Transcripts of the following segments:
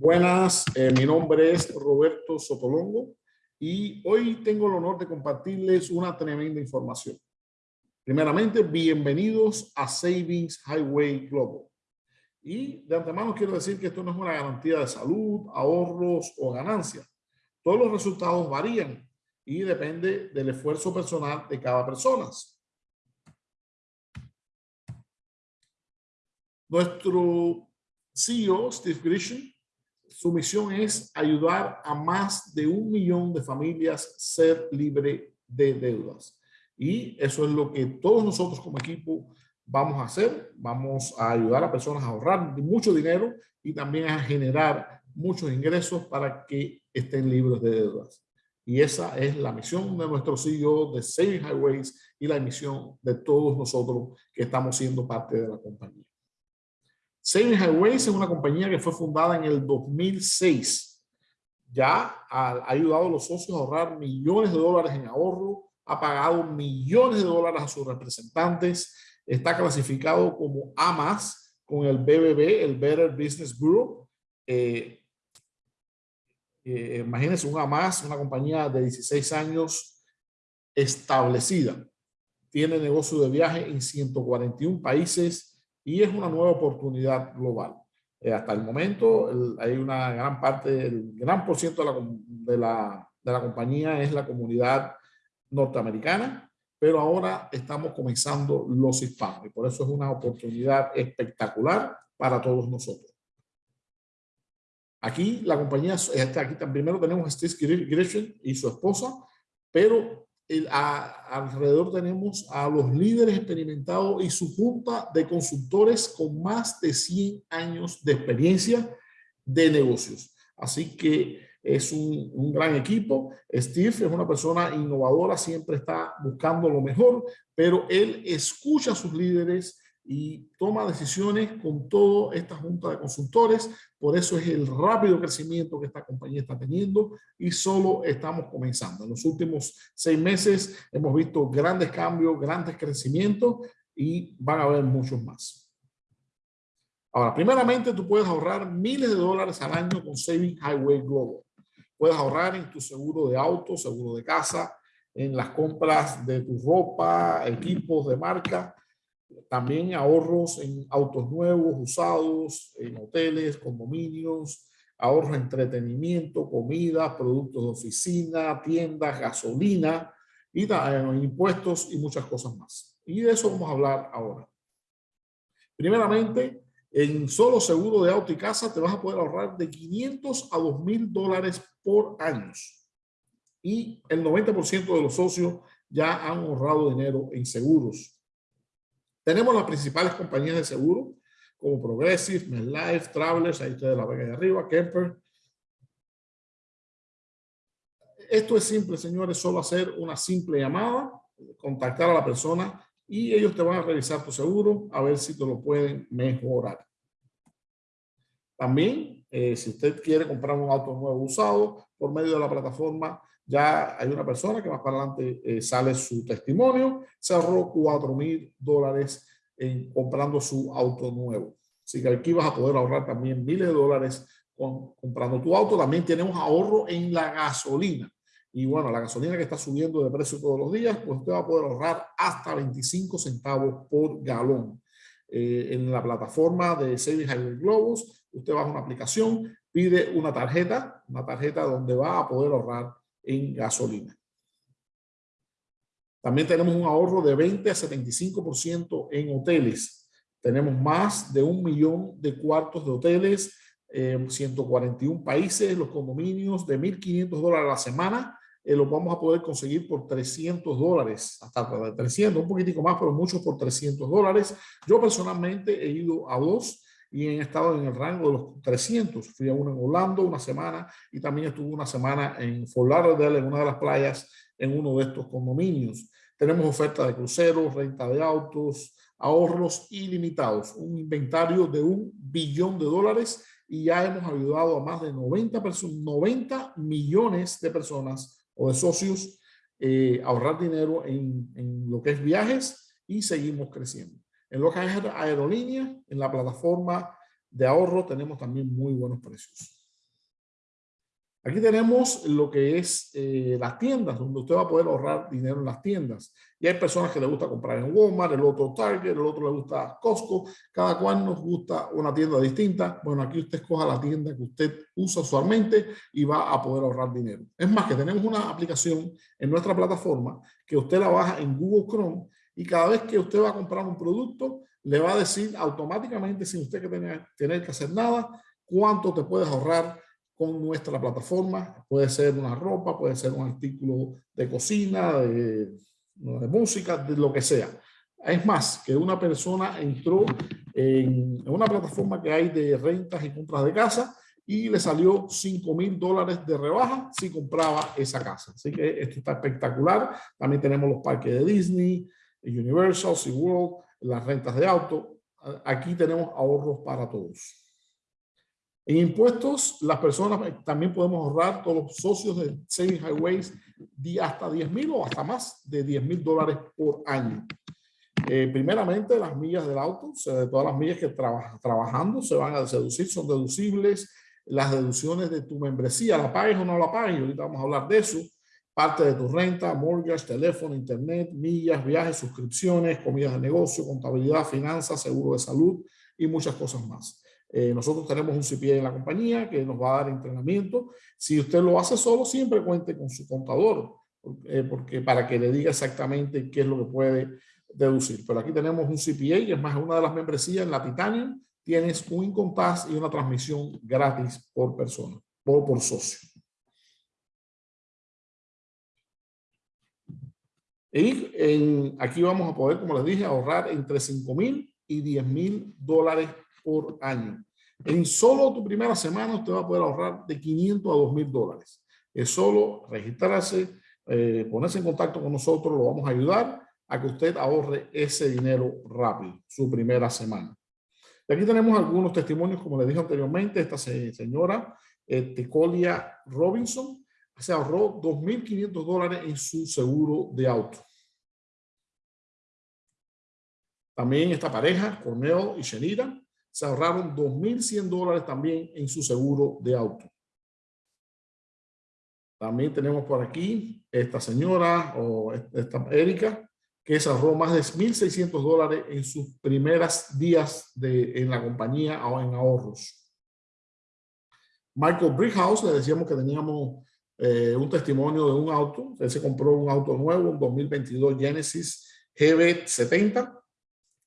Buenas, eh, mi nombre es Roberto Sotolongo y hoy tengo el honor de compartirles una tremenda información. Primeramente, bienvenidos a Savings Highway Global. Y de antemano quiero decir que esto no es una garantía de salud, ahorros o ganancias. Todos los resultados varían y depende del esfuerzo personal de cada persona. Nuestro CEO, Steve Grisham, su misión es ayudar a más de un millón de familias ser libre de deudas. Y eso es lo que todos nosotros como equipo vamos a hacer. Vamos a ayudar a personas a ahorrar mucho dinero y también a generar muchos ingresos para que estén libres de deudas. Y esa es la misión de nuestro CEO de Saving Highways y la misión de todos nosotros que estamos siendo parte de la compañía. Saving Highways es una compañía que fue fundada en el 2006. Ya ha, ayudado a los socios a ahorrar millones de dólares en ahorro, ha pagado millones de dólares a sus representantes, está clasificado como A+, con el BBB, el Better Business Bureau. Eh, eh, imagínense un A+, una compañía de 16 años establecida. Tiene negocio de viaje en 141 países, y es una nueva oportunidad global. Eh, hasta el momento hay una gran parte, el gran por ciento de la, de, la, de la compañía es la comunidad norteamericana, pero ahora estamos comenzando los hispanos y por eso es una oportunidad espectacular para todos nosotros. Aquí la compañía, este, aquí primero tenemos a Steve Grisham y su esposa, pero alrededor tenemos a los líderes experimentados y su junta de consultores con más de 100 años de experiencia de negocios. Así que es un, un, gran equipo. Steve es una persona innovadora, siempre está buscando lo mejor, pero él escucha a sus líderes y toma decisiones con toda esta junta de consultores. Por eso es el rápido crecimiento que esta compañía está teniendo y solo estamos comenzando. En los últimos seis meses hemos visto grandes cambios, grandes crecimientos y van a haber muchos más. Ahora, primeramente tú puedes ahorrar miles de dólares al año con Saving Highway Global. Puedes ahorrar en tu seguro de auto, seguro de casa, en las compras de tu ropa, equipos de marca, también ahorros en autos nuevos, usados, en hoteles, condominios, ahorros en entretenimiento, comida, productos de oficina, tiendas, gasolina, y eh, impuestos y muchas cosas más. Y de eso vamos a hablar ahora. Primeramente, en solo seguro de auto y casa te vas a poder ahorrar de 500 a 2 mil dólares por año. Y el 90% de los socios ya han ahorrado dinero en seguros. Tenemos las principales compañías de seguro, como Progressive, MetLife, Travelers, ahí ustedes la ven ahí arriba, Kemper. Esto es simple, señores, solo hacer una simple llamada, contactar a la persona y ellos te van a revisar tu seguro a ver si te lo pueden mejorar. También, eh, si usted quiere comprar un auto nuevo usado por medio de la plataforma, ya hay una persona que más para adelante eh, sale su testimonio, se ahorró 4 mil dólares comprando su auto nuevo. Así que aquí vas a poder ahorrar también miles de dólares comprando tu auto. También tenemos ahorro en la gasolina. Y bueno, la gasolina que está subiendo de precio todos los días, pues usted va a poder ahorrar hasta 25 centavos por galón. Eh, en la plataforma de Savings Highway Globos, usted va a una aplicación, pide una tarjeta, una tarjeta donde va a poder ahorrar en gasolina. También tenemos un ahorro de 20 a 75% en hoteles. Tenemos más de un millón de cuartos de hoteles, eh, 141 países, los condominios de 1.500 dólares a la semana, eh, los vamos a poder conseguir por 300 dólares, hasta 300, un poquitico más, pero muchos por 300 dólares. Yo personalmente he ido a dos y he estado en el rango de los 300. Fui a uno en Orlando una semana y también estuve una semana en Fort Lauderdale, en una de las playas, en uno de estos condominios. Tenemos oferta de cruceros, renta de autos, ahorros ilimitados, un inventario de un billón de dólares y ya hemos ayudado a más de 90, 90 millones de personas o de socios eh, ahorrar dinero en, en lo que es viajes y seguimos creciendo. En lo que es aerolínea, en la plataforma de ahorro tenemos también muy buenos precios. Aquí tenemos lo que es eh, las tiendas, donde usted va a poder ahorrar dinero en las tiendas. Y hay personas que le gusta comprar en Walmart, el otro Target, el otro le gusta Costco. Cada cual nos gusta una tienda distinta. Bueno, aquí usted escoja la tienda que usted usa usualmente y va a poder ahorrar dinero. Es más, que tenemos una aplicación en nuestra plataforma que usted la baja en Google Chrome y cada vez que usted va a comprar un producto, le va a decir automáticamente, sin usted que tener, que hacer nada, cuánto te puedes ahorrar con nuestra plataforma. Puede ser una ropa, puede ser un artículo de cocina, de, música, de lo que sea. Es más, que una persona entró en, una plataforma que hay de rentas y compras de casa y le salió 5 mil dólares de rebaja si compraba esa casa. Así que esto está espectacular. También tenemos los parques de Disney, Universal, SeaWorld, las rentas de auto. Aquí tenemos ahorros para todos. En impuestos, las personas eh, también podemos ahorrar, todos los socios de Saving Highways, hasta 10 mil o hasta más de 10 mil dólares por año. Eh, primeramente, las millas del auto, todas las millas que trabajas trabajando se van a deducir, son deducibles. Las deducciones de tu membresía, la pagues o no la pagues, ahorita vamos a hablar de eso. Parte de tu renta, mortgage, teléfono, internet, millas, viajes, suscripciones, comidas de negocio, contabilidad, finanzas, seguro de salud y muchas cosas más. Eh, nosotros tenemos un CPA en la compañía que nos va a dar entrenamiento. Si usted lo hace solo, siempre cuente con su contador, eh, porque para que le diga exactamente qué es lo que puede deducir. Pero aquí tenemos un CPA, que es más una de las membresías en la Titanium. Tienes un income y una transmisión gratis por persona, por, por socio. Y en, aquí vamos a poder, como les dije, ahorrar entre 5 mil y 10 mil dólares por año. En solo tu primera semana usted va a poder ahorrar de 500 a 2000 dólares. Es solo registrarse, eh, ponerse en contacto con nosotros, lo vamos a ayudar a que usted ahorre ese dinero rápido, su primera semana. Y aquí tenemos algunos testimonios, como le dije anteriormente, esta señora eh, Robinson se ahorró 2.500 dólares en su seguro de auto. También esta pareja, Corneo y Shenira, se ahorraron 2.100 dólares también en su seguro de auto. También tenemos por aquí esta señora o esta Erika que se ahorró más de 1.600 dólares en sus primeras días de, en la compañía o en ahorros. Michael Brickhouse, le decíamos que teníamos eh, un testimonio de un auto. Él se compró un auto nuevo, un 2022 Genesis GB70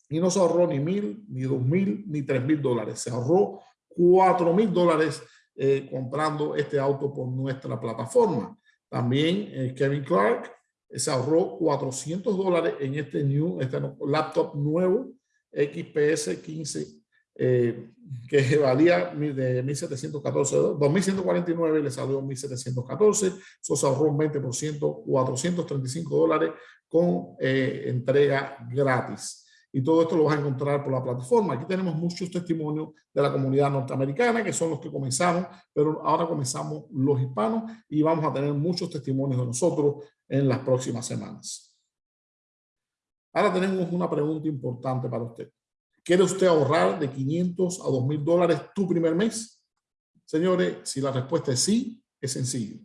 y no se ahorró ni mil, ni dos mil, ni tres mil dólares. Se ahorró cuatro mil dólares eh, comprando este auto por nuestra plataforma. También eh, Kevin Clark se ahorró 400 dólares en este, new, este laptop nuevo XPS 15 que valía de 1714, 2149 y le salió 1714. Eso se ahorró un 20%, 435 dólares con entrega gratis y todo esto lo vas a encontrar por la plataforma. Aquí tenemos muchos testimonios de la comunidad norteamericana, que son los que comenzamos, pero ahora comenzamos los hispanos y vamos a tener muchos testimonios de nosotros en las próximas semanas. Ahora tenemos una pregunta importante para usted. ¿Quiere usted ahorrar de 500 a 2,000 dólares tu primer mes? Señores, si la respuesta es sí, es sencillo.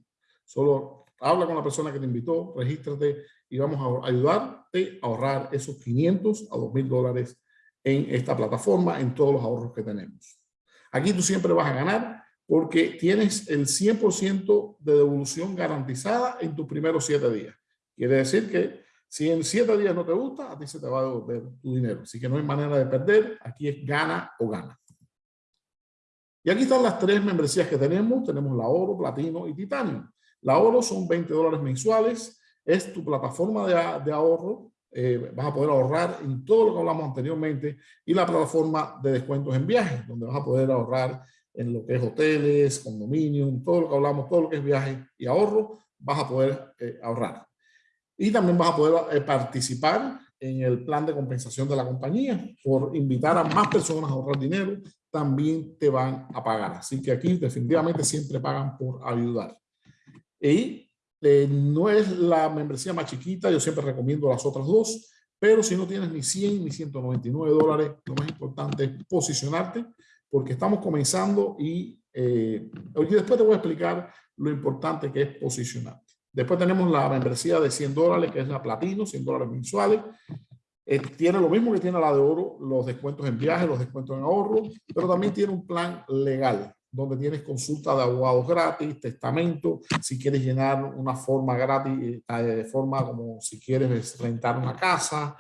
Solo habla con la persona que te invitó, regístrate y vamos a ayudarte a ahorrar esos 500 a 2,000 dólares en esta plataforma, en todos los ahorros que tenemos. Aquí tú siempre vas a ganar porque tienes el 100% de devolución garantizada en tus primeros 7 días. Quiere decir que si en 7 días no te gusta, a ti se te va a devolver tu dinero. Así que no hay manera de perder, aquí es gana o gana. Y aquí están las tres membresías que tenemos. Tenemos la oro, platino y titanio. La oro son 20 dólares mensuales es tu plataforma de, ahorro. Eh, vas a poder ahorrar en todo lo que hablamos anteriormente y la plataforma de descuentos en viajes, donde vas a poder ahorrar en lo que es hoteles, condominios, todo lo que hablamos, todo lo que es viaje y ahorro, vas a poder eh, ahorrar. Y también vas a poder eh, participar en el plan de compensación de la compañía por invitar a más personas a ahorrar dinero, también te van a pagar. Así que aquí definitivamente siempre pagan por ayudar. Y eh, no es la membresía más chiquita, yo siempre recomiendo las otras dos, pero si no tienes ni 100 ni 199 dólares, lo más importante es posicionarte porque estamos comenzando y Eh, después te voy a explicar lo importante que es posicionarte. Después tenemos la membresía de 100 dólares, que es la platino, 100 dólares mensuales. Eh, tiene lo mismo que tiene la de oro, los descuentos en viajes, los descuentos en ahorro, pero también tiene un plan legal donde tienes consulta de abogados gratis, testamento, si quieres llenar una forma gratis, eh, de forma como si quieres rentar una casa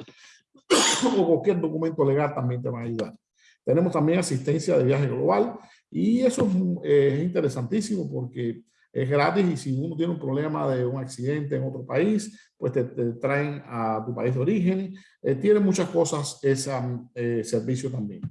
o cualquier documento legal también te va a ayudar. Tenemos también asistencia de viaje global y eso es, interesantísimo porque es gratis y si uno tiene un problema de un accidente en otro país, pues te, traen a tu país de origen. Eh, tiene muchas cosas ese eh, servicio también.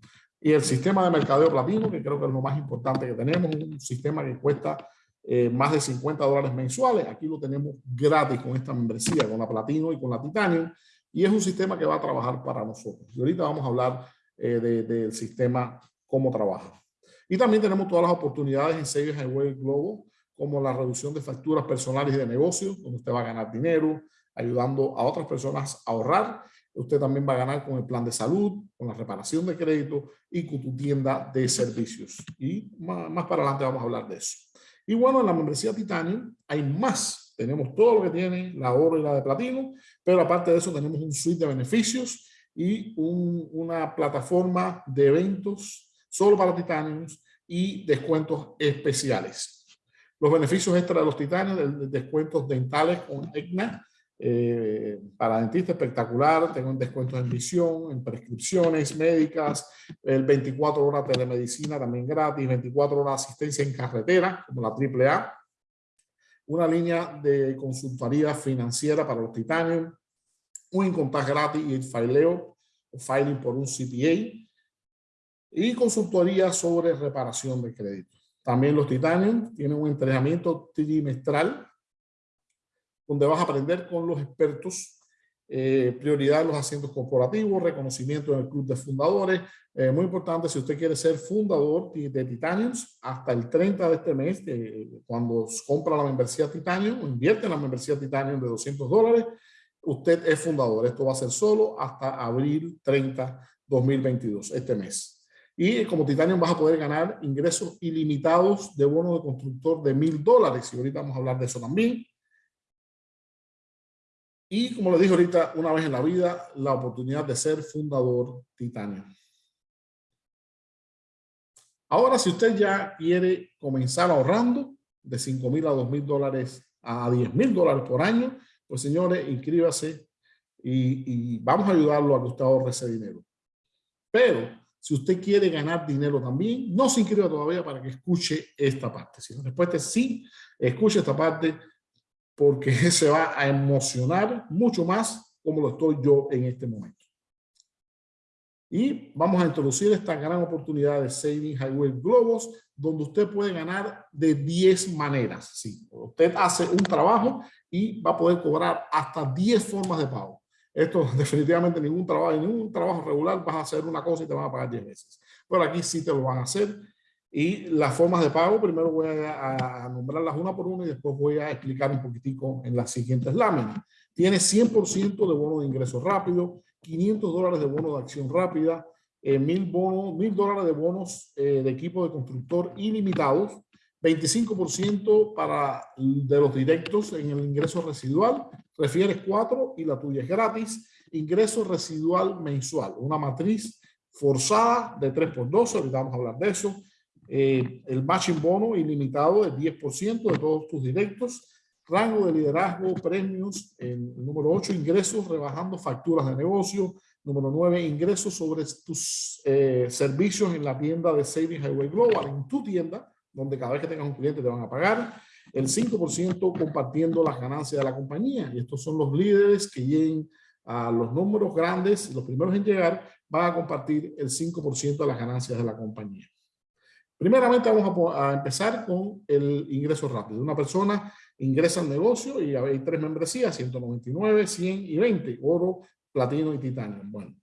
Y el sistema de mercadeo platino, que creo que es lo más importante que tenemos, un sistema que cuesta eh, más de 50 dólares mensuales. Aquí lo tenemos gratis con esta membresía, con la platino y con la titanio. Y es un sistema que va a trabajar para nosotros. Y ahorita vamos a hablar eh, del sistema, cómo trabaja. Y también tenemos todas las oportunidades en Savings Highway Globo, como la reducción de facturas personales y de negocios, donde usted va a ganar dinero, ayudando a otras personas a ahorrar. Usted también va a ganar con el plan de salud, con la reparación de crédito y con tu tienda de servicios. Y más, para adelante vamos a hablar de eso. Y bueno, en la membresía Titanium hay más. Tenemos todo lo que tiene la oro y la de platino, pero aparte de eso tenemos un suite de beneficios y una plataforma de eventos solo para titanios y descuentos especiales. Los beneficios extra de los titanios, descuentos dentales con EGNA, eh, para dentista espectacular, tengo un descuento en visión, en prescripciones médicas, el 24 horas telemedicina también gratis, 24 horas asistencia en carretera, como la AAA, una línea de consultoría financiera para los titanios, un incontact gratis y el fileo filing por un CPA y consultoría sobre reparación de crédito. También los titanios tienen un entrenamiento trimestral donde vas a aprender con los expertos eh, prioridad en los asientos corporativos, reconocimiento en el club de fundadores. Eh, muy importante, si usted quiere ser fundador de Titaniums, hasta el 30 de este mes, cuando compra la membresía Titanium, o invierte en la membresía Titanium de 200 dólares, usted es fundador. Esto va a ser solo hasta abril 30, 2022, este mes. Y como Titanium vas a poder ganar ingresos ilimitados de bono de constructor de mil dólares. Y ahorita vamos a hablar de eso también. Y como le dije ahorita, una vez en la vida, la oportunidad de ser fundador Titanio. Ahora, si usted ya quiere comenzar ahorrando de 5 mil a 2 mil dólares a 10 mil dólares por año, pues señores, inscríbase y, y, vamos a ayudarlo a que usted ahorre ese dinero. Pero si usted quiere ganar dinero también, no se inscriba todavía para que escuche esta parte. Si la respuesta es sí, escuche esta parte porque se va a emocionar mucho más como lo estoy yo en este momento. Y vamos a introducir esta gran oportunidad de Saving Highway Globos, donde usted puede ganar de 10 maneras. Sí, usted hace un trabajo y va a poder cobrar hasta 10 formas de pago. Esto definitivamente ningún trabajo, ningún trabajo regular vas a hacer una cosa y te van a pagar 10 veces. Pero aquí sí te lo van a hacer y las formas de pago, primero voy a, nombrarlas una por una y después voy a explicar un poquitico en las siguientes láminas. Tiene 100% de bono de ingreso rápido, 500 dólares de bono de acción rápida, eh, 1000 bonos, 1000 dólares de bonos eh, de equipo de constructor ilimitados, 25% para de los directos en el ingreso residual, refieres 4 y la tuya es gratis, ingreso residual mensual, una matriz forzada de 3 por 12, ahorita vamos a hablar de eso, eh, el matching bono ilimitado del 10% de todos tus directos, rango de liderazgo, premios, número 8, ingresos rebajando facturas de negocio, número 9, ingresos sobre tus eh, servicios en la tienda de Savings Highway Global, en tu tienda, donde cada vez que tengas un cliente te van a pagar, el 5% compartiendo las ganancias de la compañía, y estos son los líderes que lleguen a los números grandes, los primeros en llegar, van a compartir el 5% de las ganancias de la compañía. Primeramente vamos a, empezar con el ingreso rápido. Una persona ingresa al negocio y hay tres membresías, 199, 100 y 20, oro, platino y titanio. Bueno,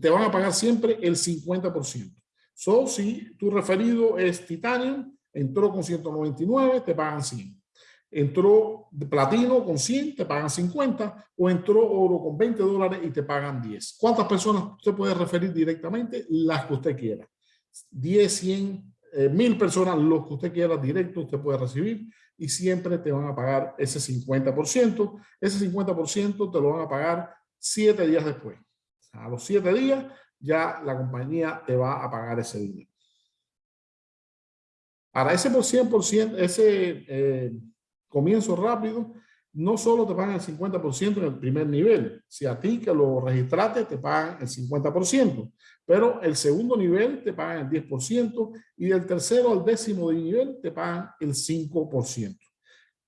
te van a pagar siempre el 50%. So, si tu referido es titanio, entró con 199, te pagan 100. Entró platino con 100, te pagan 50, o entró oro con 20 dólares y te pagan 10. ¿Cuántas personas usted puede referir directamente? Las que usted quiera. 10, 100, eh, mil personas, lo que usted quiera directo, usted puede recibir y siempre te van a pagar ese 50%. Ese 50% te lo van a pagar siete días después. A los siete días ya la compañía te va a pagar ese dinero. Ahora, ese por 100%, ese eh, comienzo rápido, no solo te pagan el 50% en el primer nivel. Si a ti que lo registraste te pagan el 50%, pero el segundo nivel te pagan el 10% y del tercero al décimo de nivel te pagan el 5%.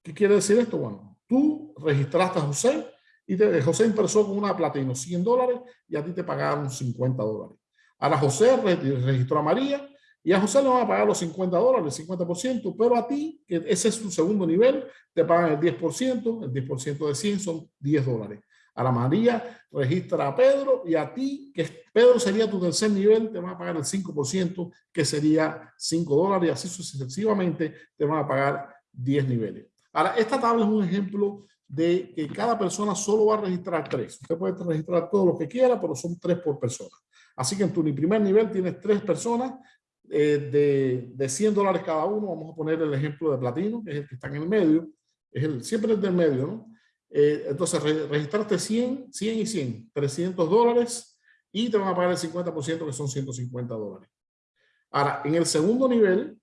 ¿Qué quiere decir esto? Bueno, tú registraste a José y te, José empezó con una platino 100 dólares y a ti te pagaron 50 dólares. Ahora José registró a María y a José le van a pagar los 50 dólares, el 50%, pero a ti, que ese es tu segundo nivel, te pagan el 10%, el 10% de 100 son 10 dólares. A la María registra a Pedro y a ti, que Pedro sería tu tercer nivel, te van a pagar el 5%, que sería 5 dólares y así sucesivamente te van a pagar 10 niveles. Ahora, esta tabla es un ejemplo de que cada persona solo va a registrar tres. Usted puede registrar todo lo que quiera, pero son tres por persona. Así que en tu primer nivel tienes tres personas eh, de, de 100 dólares cada uno, vamos a poner el ejemplo de platino, que es el que está en el medio, es el, siempre es del medio, ¿no? Eh, entonces registraste 100, 100 y 100, 300 dólares y te van a pagar el 50% que son 150 dólares. Ahora, en el segundo nivel,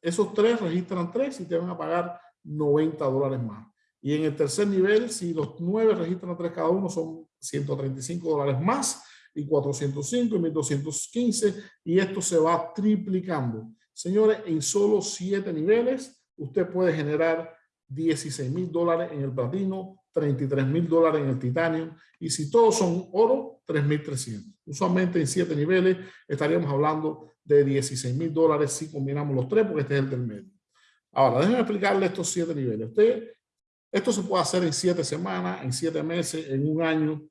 esos tres registran tres y te van a pagar 90 dólares más. Y en el tercer nivel, si los nueve registran tres cada uno, son 135 dólares más y 405 y 1215 y esto se va triplicando. Señores, en solo siete niveles usted puede generar 16 mil dólares en el platino, 33 mil dólares en el titanio y si todos son oro, 3.300. Usualmente en siete niveles estaríamos hablando de 16 mil dólares si combinamos los tres porque este es el del medio. Ahora, déjenme explicarle estos siete niveles. Usted, esto se puede hacer en siete semanas, en siete meses, en un año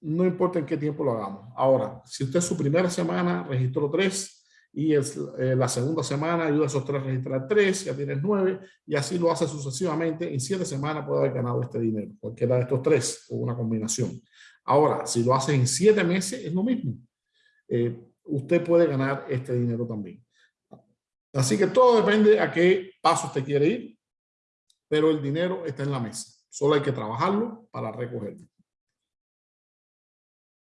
no importa en qué tiempo lo hagamos. Ahora, si usted su primera semana registró tres y es, eh, la segunda semana ayuda a esos tres a registrar tres, ya tienes nueve y así lo hace sucesivamente, en siete semanas puede haber ganado este dinero, cualquiera de estos tres o una combinación. Ahora, si lo hace en siete meses, es lo mismo. Eh, usted puede ganar este dinero también. Así que todo depende a qué paso usted quiere ir, pero el dinero está en la mesa. Solo hay que trabajarlo para recogerlo.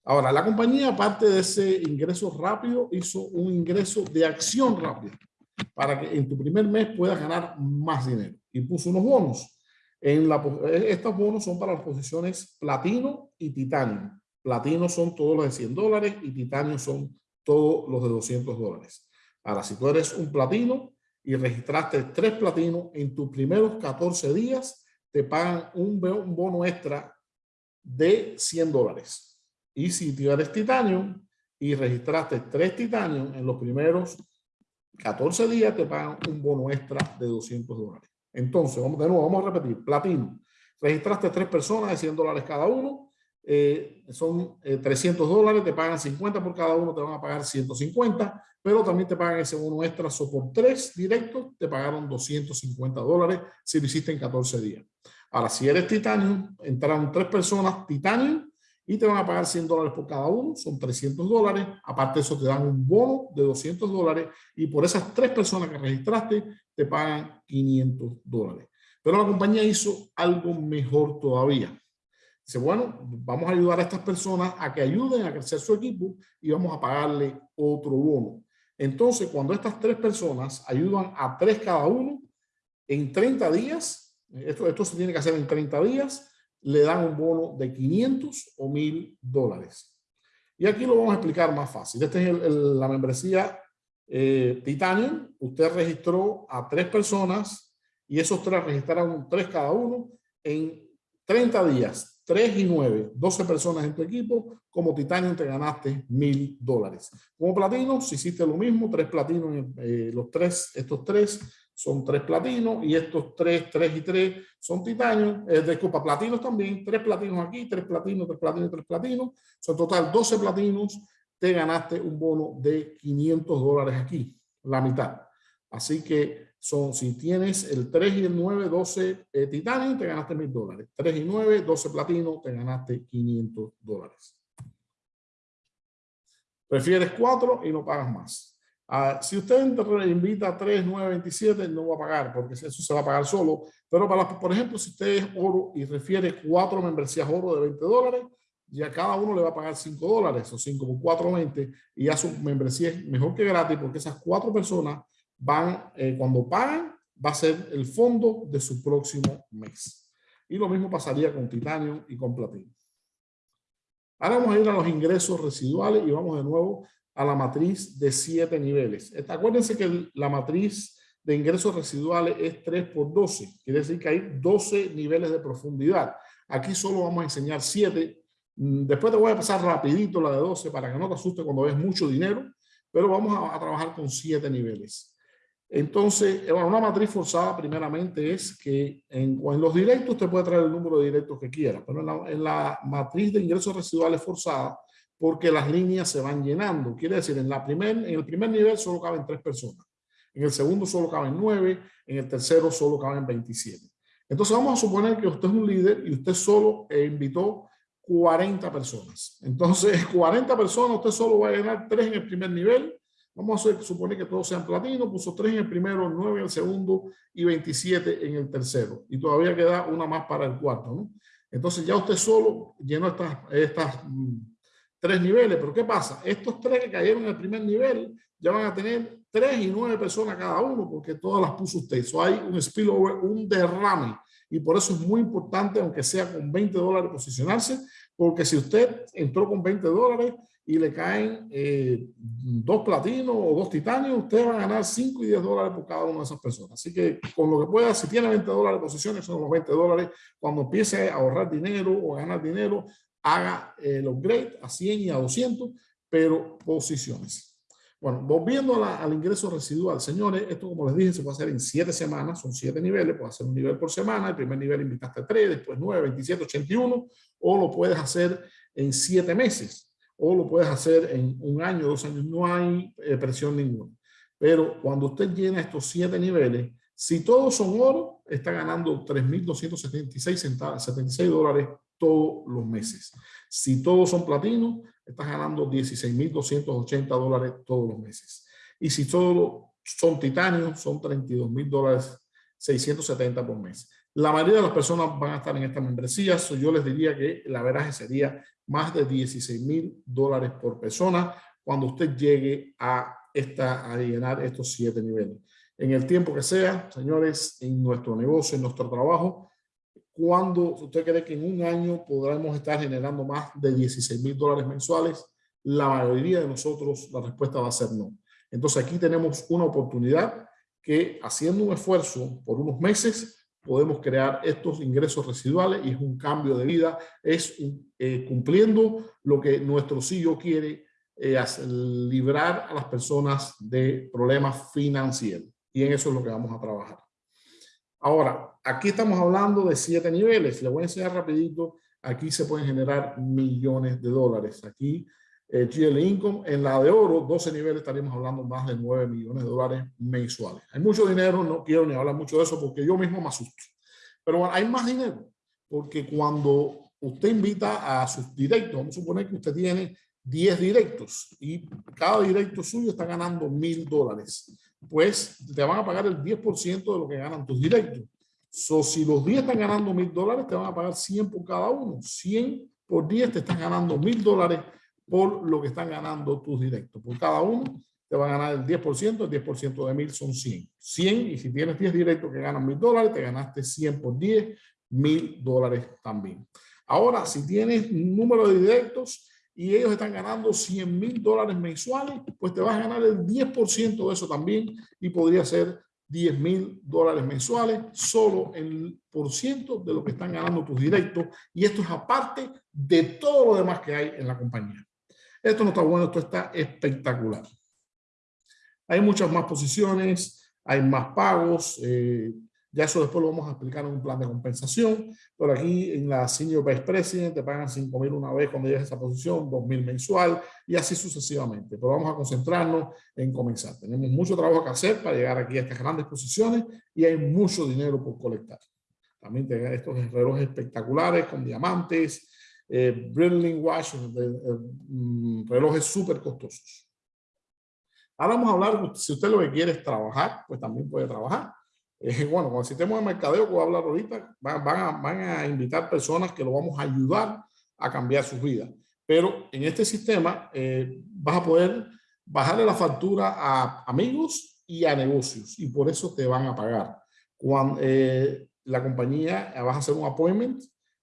Ahora, la compañía, aparte de ese ingreso rápido, hizo un ingreso de acción rápida para que en tu primer mes puedas ganar más dinero. Y puso unos bonos. La, estos bonos son para las posiciones platino y titanio. Platino son todos los de 100 dólares y titanio son todos los de 200 dólares. Ahora, si tú eres un platino y registraste tres platinos, en tus primeros 14 días te pagan un, un bono extra de 100 dólares. Y si tú eres titanio y registraste tres titanios en los primeros 14 días, te pagan un bono extra de 200 dólares. Entonces, de nuevo, vamos a repetir. Platino. Registraste tres personas de 100 dólares cada uno. Eh, son 300 eh, dólares, te pagan 50 por cada uno, te van a pagar 150, pero también te pagan ese bono extra. So por tres directos, te pagaron 250 dólares si lo hiciste en 14 días. Ahora, si eres titanio, entraron tres personas titanio y te van a pagar 100 dólares por cada uno, son 300 dólares. Aparte de eso, te dan un bono de 200 dólares y por esas tres personas que registraste, te pagan 500 dólares. Pero la compañía hizo algo mejor todavía. Dice, bueno, vamos a ayudar a estas personas a que ayuden a crecer su equipo y vamos a pagarle otro bono. Entonces, cuando estas tres personas ayudan a tres cada uno, en 30 días, esto, esto se tiene que hacer en 30 días, le dan un bono de 500 o 1000 dólares. Y aquí lo vamos a explicar más fácil. Esta es la membresía eh, Titanium. Usted registró a tres personas y esos tres registraron tres cada uno en 30 días, 3 y 9, 12 personas en tu equipo. Como Titanium te ganaste 1000 dólares. Como platino, si hiciste lo mismo, tres platinos, eh, los tres, estos tres son tres platinos y estos tres, tres y tres son titanio, eh, disculpa, platinos también, tres platinos aquí, tres platinos, tres platinos, tres platinos, son total 12 platinos, te ganaste un bono de 500 dólares aquí, la mitad. Así que son, si tienes el 3 y el 9, 12 eh, titanio, te ganaste 1000 dólares. 3 y 9, 12 platinos, te ganaste 500 dólares. Prefieres 4 y no pagas más. Ah, si usted invita a 3, 9, 27, no va a pagar porque eso se va a pagar solo. Pero, para, por ejemplo, si usted es oro y refiere cuatro membresías oro de 20 dólares, ya cada uno le va a pagar 5 dólares o 5 por 4, 20 y ya su membresía es mejor que gratis porque esas cuatro personas van, eh, cuando pagan, va a ser el fondo de su próximo mes. Y lo mismo pasaría con titanio y con platino. Ahora vamos a ir a los ingresos residuales y vamos de nuevo a la matriz de siete niveles. Acuérdense que la matriz de ingresos residuales es 3 por 12. Quiere decir que hay 12 niveles de profundidad. Aquí solo vamos a enseñar 7. Mm, después te voy a pasar rapidito la de 12 para que no te asuste cuando ves mucho dinero, pero vamos a, trabajar con 7 niveles. Entonces, eh, una matriz forzada primeramente es que en, los directos usted puede traer el número de directos que quiera, pero en en la, matriz de ingresos residuales forzada, porque las líneas se van llenando. Quiere decir, en, la primer, en el primer nivel solo caben tres personas, en el segundo solo caben nueve, en el tercero solo caben 27. Entonces vamos a suponer que usted es un líder y usted solo eh, invitó 40 personas. Entonces, 40 personas, usted solo va a llenar tres en el primer nivel, Vamos a suponer que todos sean platinos, puso 3 en el primero, 9 en el segundo y 27 en el tercero. Y todavía queda una más para el cuarto, ¿no? Entonces ya usted solo llenó estas, estas mm, tres niveles. Pero ¿qué pasa? Estos tres que cayeron en el primer nivel ya van a tener 3 y 9 personas cada uno porque todas las puso usted. Eso hay un spillover, un derrame. Y por eso es muy importante, aunque sea con 20 dólares, posicionarse. Porque si usted entró con 20 dólares, y le caen eh, dos platinos o dos titanios, usted va a ganar 5 y 10 dólares por cada una de esas personas. Así que con lo que pueda, si tiene 20 dólares de posiciones, son los 20 dólares. Cuando empiece a ahorrar dinero o a ganar dinero, haga el upgrade a 100 y a 200, pero posiciones. Bueno, volviendo al ingreso residual, señores, esto como les dije se puede hacer en 7 semanas, son 7 niveles, puede hacer un nivel por semana, el primer nivel invitaste 3, después 9, 27, 81, o lo puedes hacer en 7 meses o lo puedes hacer en un año, dos años, no hay eh, presión ninguna. Pero cuando usted llena estos siete niveles, si todos son oro, está ganando 3.276 dólares todos los meses. Si todos son platino, estás ganando 16.280 dólares todos los meses. Y si todos son titanio, son 32.000 dólares 670 por mes. La mayoría de las personas van a estar en esta membresía, yo les diría que la veraje sería más de 16 mil dólares por persona cuando usted llegue a, esta, a llenar estos siete niveles. En el tiempo que sea, señores, en nuestro negocio, en nuestro trabajo, cuando usted cree que en un año podremos estar generando más de 16 mil dólares mensuales, la mayoría de nosotros la respuesta va a ser no. Entonces aquí tenemos una oportunidad que haciendo un esfuerzo por unos meses podemos crear estos ingresos residuales y es un cambio de vida, es eh, cumpliendo lo que nuestro CEO quiere, eh, librar a las personas de problemas financieros. Y en eso es lo que vamos a trabajar. Ahora, aquí estamos hablando de siete niveles. Le voy a enseñar rapidito. Aquí se pueden generar millones de dólares. Aquí eh, GL Income. En la de oro, 12 niveles, estaríamos hablando más de 9 millones de dólares mensuales. Hay mucho dinero, no quiero ni hablar mucho de eso porque yo mismo me asusto. Pero bueno, hay más dinero, porque cuando usted invita a sus directos, vamos a suponer que usted tiene 10 directos y cada directo suyo está ganando mil dólares, pues te van a pagar el 10% de lo que ganan tus directos. So, si los 10 están ganando mil dólares, te van a pagar 100 por cada uno. 100 por 10 te están ganando mil dólares por lo que están ganando tus directos. Por cada uno te va a ganar el 10%, el 10% de mil son 100. 100 y si tienes 10 directos que ganan mil dólares, te ganaste 100 por 10, mil dólares también. Ahora, si tienes un número de directos y ellos están ganando 100 mil dólares mensuales, pues te vas a ganar el 10% de eso también y podría ser 10 mil dólares mensuales, solo el por ciento de lo que están ganando tus directos. Y esto es aparte de todo lo demás que hay en la compañía. Esto no está bueno, esto está espectacular. Hay muchas más posiciones, hay más pagos, eh, ya eso después lo vamos a explicar en un plan de compensación, pero aquí en la Senior Vice President te pagan 5 mil una vez cuando llegues a esa posición, 2 mil mensual y así sucesivamente. Pero vamos a concentrarnos en comenzar. Tenemos mucho trabajo que hacer para llegar aquí a estas grandes posiciones y hay mucho dinero por colectar. También tenemos estos relojes espectaculares con diamantes, eh, Brilliant Watch, eh, mm, relojes súper costosos. Ahora vamos a hablar, si usted lo que quiere es trabajar, pues también puede trabajar. Eh, bueno, con el sistema de mercadeo que voy a hablar ahorita, van, a, van a invitar personas que lo vamos a ayudar a cambiar sus vidas. Pero en este sistema eh, vas a poder bajarle la factura a amigos y a negocios y por eso te van a pagar. Cuando eh, la compañía, vas a hacer un appointment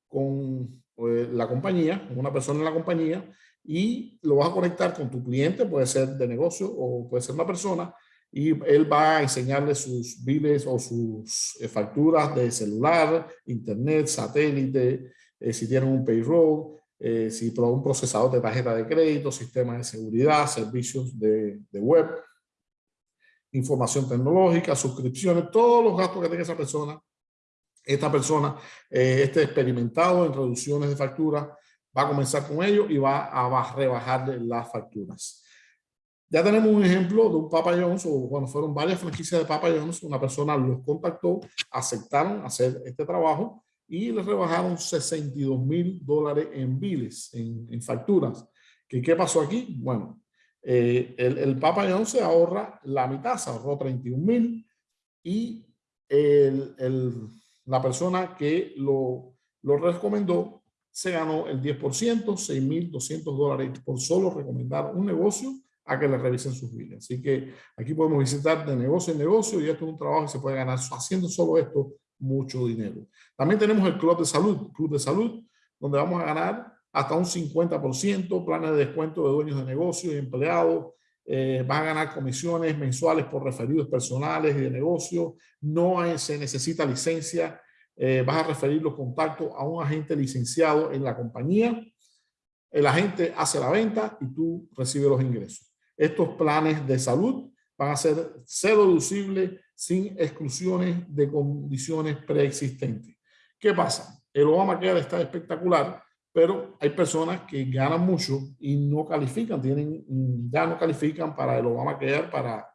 con la compañía, con una persona en la compañía y lo vas a conectar con tu cliente, puede ser de negocio o puede ser una persona y él va a enseñarle sus biles o sus eh, facturas de celular, internet, satélite, eh, si tienen un payroll, eh, si un procesador de tarjeta de crédito, sistema de seguridad, servicios de, de, web, información tecnológica, suscripciones, todos los gastos que tenga esa persona. Esta persona, este experimentado en reducciones de facturas, va a comenzar con ello y va a rebajar las facturas. Ya tenemos un ejemplo de un Papa John's, o bueno, fueron varias franquicias de Papa John's, una persona los contactó, aceptaron hacer este trabajo y les rebajaron 62 mil dólares en biles, en, facturas. ¿Qué, ¿Qué pasó aquí? Bueno, eh, el, el, Papa John's se ahorra la mitad, se ahorró 31 mil y el, el, la persona que lo, lo recomendó se ganó el 10%, 6.200 dólares por solo recomendar un negocio a que le revisen sus biles. Así que aquí podemos visitar de negocio en negocio y esto es un trabajo que se puede ganar haciendo solo esto mucho dinero. También tenemos el Club de Salud, Club de Salud, donde vamos a ganar hasta un 50%, planes de descuento de dueños de negocios y empleados, eh, van a ganar comisiones mensuales por referidos personales y de negocio, no se necesita licencia, eh, vas a referir los contactos a un agente licenciado en la compañía, el agente hace la venta y tú recibes los ingresos. Estos planes de salud van a ser deducibles sin exclusiones de condiciones preexistentes. ¿Qué pasa? El Obamacare está espectacular, pero hay personas que ganan mucho y no califican, tienen, ya no califican para el Obamacare, para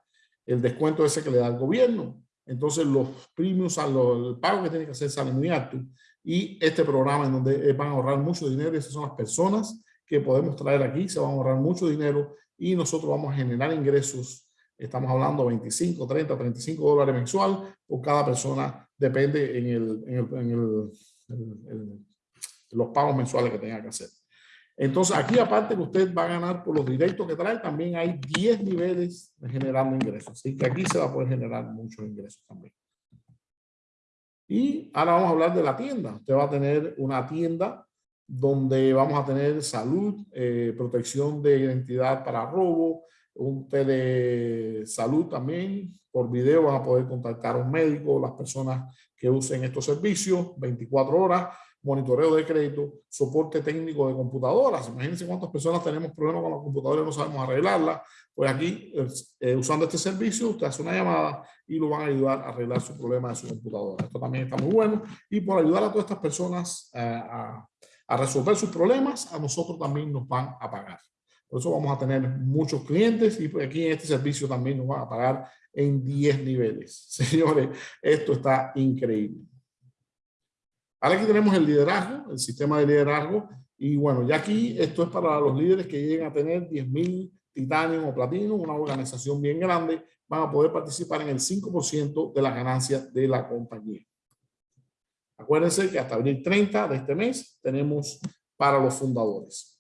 el descuento ese que le da el gobierno. Entonces los premios, el pago que tienen que hacer sale muy alto. Y este programa en donde van a ahorrar mucho dinero, esas son las personas que podemos traer aquí, se van a ahorrar mucho dinero y nosotros vamos a generar ingresos. Estamos hablando 25, 30, 35 dólares mensual por cada persona, depende en, el, en, el, los pagos mensuales que tenga que hacer. Entonces, aquí aparte que usted va a ganar por los directos que trae, también hay 10 niveles de generando ingresos. Así que aquí se va a poder generar muchos ingresos también. Y ahora vamos a hablar de la tienda. Usted va a tener una tienda donde vamos a tener salud, eh, protección de identidad para robo, un telesalud también. Por video van a poder contactar a un médico, las personas que usen estos servicios, 24 horas, monitoreo de crédito, soporte técnico de computadoras. Imagínense cuántas personas tenemos problemas con la computadora y no sabemos arreglarla. Pues aquí, eh, usando este servicio, usted hace una llamada y lo van a ayudar a arreglar su problema de su computadora. Esto también está muy bueno. Y por ayudar a todas estas personas eh, a a resolver sus problemas, a nosotros también nos van a pagar. Por eso vamos a tener muchos clientes y aquí en este servicio también nos van a pagar en 10 niveles. Señores, esto está increíble. Ahora aquí tenemos el liderazgo, el sistema de liderazgo. Y bueno, ya aquí esto es para los líderes que lleguen a tener 10.000 titanio o platino, una organización bien grande, van a poder participar en el 5% de las ganancias de la compañía. Acuérdense que hasta abril 30 de este mes tenemos para los fundadores.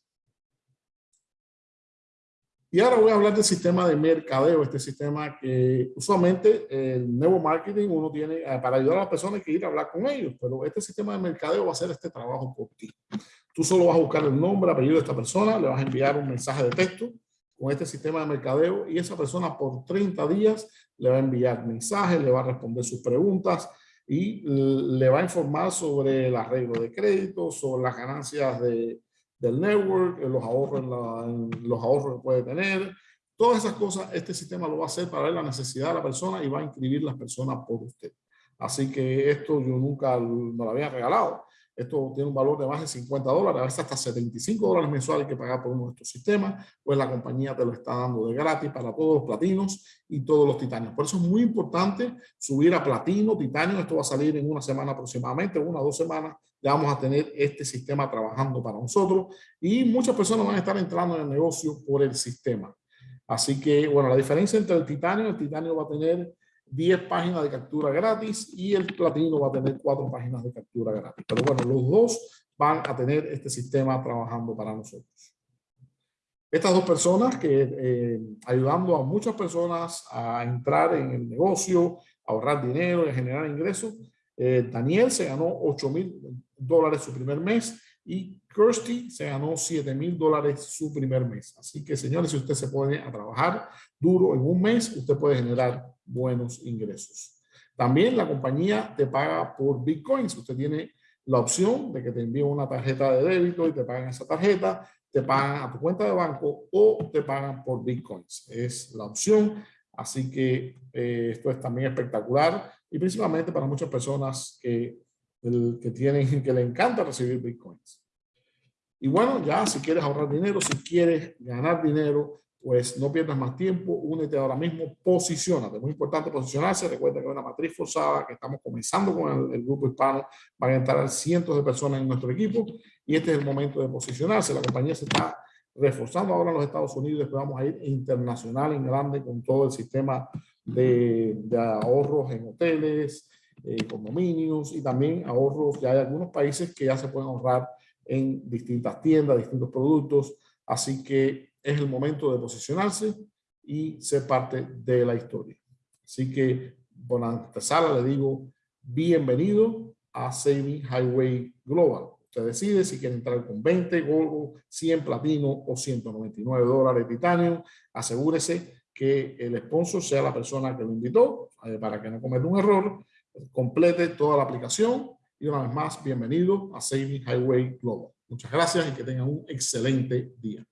Y ahora voy a hablar del sistema de mercadeo, este sistema que usualmente el nuevo marketing uno tiene eh, para ayudar a las personas que ir a hablar con ellos, pero este sistema de mercadeo va a hacer este trabajo por ti. Tú solo vas a buscar el nombre, apellido de esta persona, le vas a enviar un mensaje de texto con este sistema de mercadeo y esa persona por 30 días le va a enviar mensajes, le va a responder sus preguntas, y le va a informar sobre el arreglo de crédito, sobre las ganancias de, del network, los ahorros, los ahorros que puede tener. Todas esas cosas, este sistema lo va a hacer para ver la necesidad de la persona y va a inscribir las personas por usted. Así que esto yo nunca no lo había regalado. Esto tiene un valor de más de 50 dólares, a veces hasta 75 dólares mensuales que pagar por uno de estos sistemas, pues la compañía te lo está dando de gratis para todos los platinos y todos los titanios. Por eso es muy importante subir a platino, titanio, esto va a salir en una semana aproximadamente, una o dos semanas, ya vamos a tener este sistema trabajando para nosotros y muchas personas van a estar entrando en el negocio por el sistema. Así que, bueno, la diferencia entre el titanio, el titanio va a tener 10 páginas de captura gratis y el platino va a tener 4 páginas de captura gratis. Pero bueno, los dos van a tener este sistema trabajando para nosotros. Estas dos personas que eh, ayudando a muchas personas a entrar en el negocio, ahorrar dinero y generar ingresos, eh, Daniel se ganó 8 mil dólares su primer mes y Kirsty se ganó 7 mil dólares su primer mes. Así que, señores, si usted se pone a trabajar duro en un mes, usted puede generar buenos ingresos. También la compañía te paga por Bitcoins. Usted tiene la opción de que te envíen una tarjeta de débito y te pagan esa tarjeta, te pagan a tu cuenta de banco o te pagan por Bitcoins. Es la opción. Así que eh, esto es también espectacular y principalmente para muchas personas que que tienen, que le encanta recibir bitcoins. Y bueno, ya si quieres ahorrar dinero, si quieres ganar dinero, pues no pierdas más tiempo, únete ahora mismo, posicionate. Muy importante posicionarse. Recuerda que es una matriz forzada, que estamos comenzando con el, grupo hispano. Van a entrar cientos de personas en nuestro equipo y este es el momento de posicionarse. La compañía se está reforzando ahora en los Estados Unidos. Después vamos a ir internacional en grande con todo el sistema de, de ahorros en hoteles, eh, condominios y también ahorros. Ya hay algunos países que ya se pueden ahorrar en distintas tiendas, distintos productos. Así que es el momento de posicionarse y ser parte de la historia. Así que, por antesala, le digo bienvenido a Saving Highway Global. Usted decide si quiere entrar con 20 gold, 100 platino o 199 dólares titanio. Asegúrese que el sponsor sea la persona que lo invitó eh, para que no cometa un error complete toda la aplicación y una vez más, bienvenido a Saving Highway Global. Muchas gracias y que tengan un excelente día.